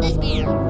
this beer.